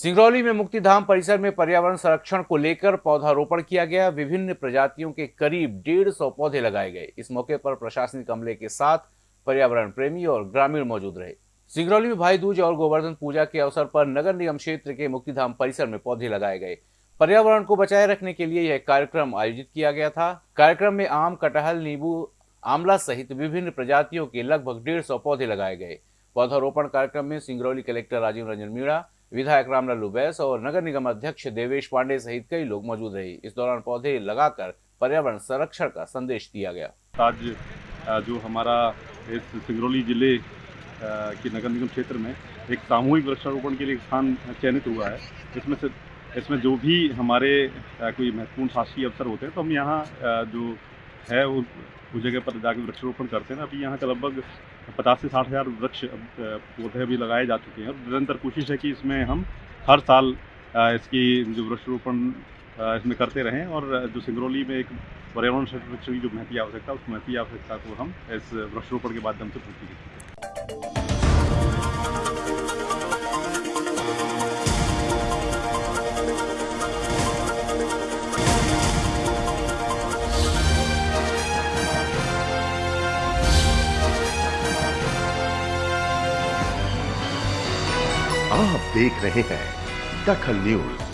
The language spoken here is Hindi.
सिंगरौली में मुक्तिधाम परिसर में पर्यावरण संरक्षण को लेकर पौधारोपण किया गया। विभिन्न प्रजातियों के करीब डेढ़ सौ पौधे लगाए गए। इस मौके पर प्रशासनिक अमले के साथ पर्यावरण प्रेमी और ग्रामीण मौजूद रहे। सिंगरौली में भाई दूज और गोवर्धन पूजा के अवसर पर नगर निगम क्षेत्र के मुक्तिधाम परिसर में पौधे लगाए गए। पर्यावरण को बचाए रखने के लिए यह कार्यक्रम आयोजित किया गया था। कार्यक्रम में आम कटहल, नींबू आमला सहित विभिन्न प्रजातियों के लगभग डेढ़ सौ पौधे लगाए गए। पौधारोपण कार्यक्रम में सिंगरौली कलेक्टर राजीव रंजन मीणा विधायक रामलालू बैस और नगर निगम अध्यक्ष देवेश पांडे सहित कई लोग मौजूद रहे। इस दौरान पौधे लगाकर पर्यावरण संरक्षण का संदेश दिया गया। आज जो हमारा इस सिंगरौली ज़िले के नगर निगम क्षेत्र में एक सामूहिक वृक्षारोपण के लिए स्थान चयनित हुआ है। इसमें से, इसमें जो भी हमारे कोई महत्वपूर्ण शासकीय अवसर होते हैं तो हम यहाँ जो है वो उस जगह पर जाकर वृक्षारोपण करते हैं। अभी यहाँ का लगभग पचास से साठ हज़ार वृक्ष पौधे भी लगाए जा चुके हैं। और निरंतर कोशिश है कि इसमें हम हर साल इसकी जो वृक्षारोपण इसमें करते रहें और जो सिंगरौली में एक पर्यावरण संरक्षण की जो महती आवश्यकता, उस महती आवश्यकता को हम इस वृक्षारोपण के माध्यम से पूर्ति करें। आप देख रहे हैं दखल न्यूज़।